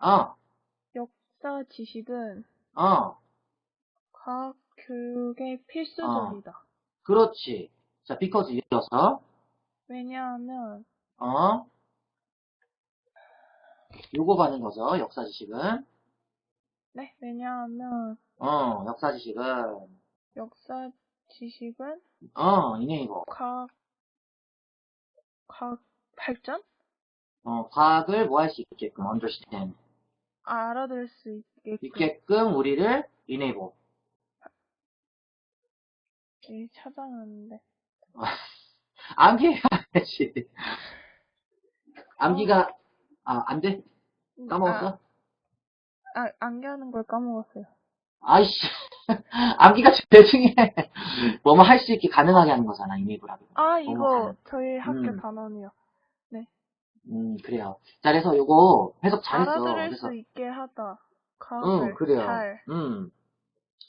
어, 역사 지식은 어, 과학 교육의 필수적이다. 그렇지. 자, because 이어서, 왜냐하면 어, 요거 받는 거죠, 역사 지식은. 네, 왜냐하면 어, 역사 지식은, 역사 지식은 어, 이네이버. 과학 과학 발전 어, 과학을 뭐 할 수 있게끔, understand. 알아들 수 있게끔 있게끔 우리를 enable. 예, 찾아놨는데 암기 해야지. 암기가, 아, 안 돼? 까먹었어? 아, 아 암기하는 걸 까먹었어요. 아이씨. 암기가 제일 중요해. 뭐뭐 할 수 있게 가능하게 하는 거잖아, enable하고. 아, 이거 가능. 저희 학교 음. 단원이요. 음, 그래요. 자, 그래서 요거 해석 잘했어. 알아들을 그래서, 수 있게 하다. 과학을 응, 그래요. 잘. 음.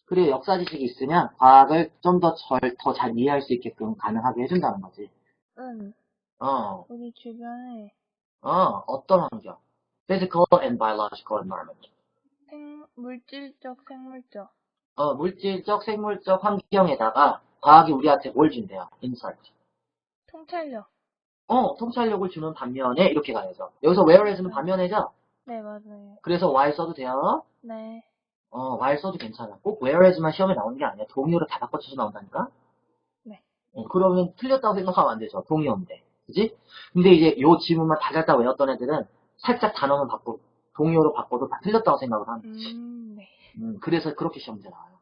그래, 역사 지식이 있으면 과학을 좀 더 절, 더 잘 이해할 수 있게끔 가능하게 해준다는 거지. 응, 어, 우리 주변에 어, 어떤 환경? Physical and biological environment. 생, 물질적, 생물적. 어, 물질적, 생물적 환경에다가 과학이 우리한테 뭘 준대요? insight. 통찰력. 어, 통찰력을 주는 반면에 이렇게 가야죠. 여기서 whereas는 반면에죠? 네, 맞아요. 그래서 why 써도 돼요? 네. 어, why 써도 괜찮아. 꼭 whereas만 시험에 나오는 게 아니야. 동의어를 다 바꿔쳐서 나온다니까? 네. 어, 그러면 틀렸다고 생각하면 안 되죠. 동의어인데. 그지? 근데 이제 요 지문만 다 잘 다 외웠던 애들은 살짝 단어만 바꾸고, 동의어로 바꿔도 다 틀렸다고 생각을 하는 거지. 음, 네. 음, 그래서 그렇게 시험 문제 나와요.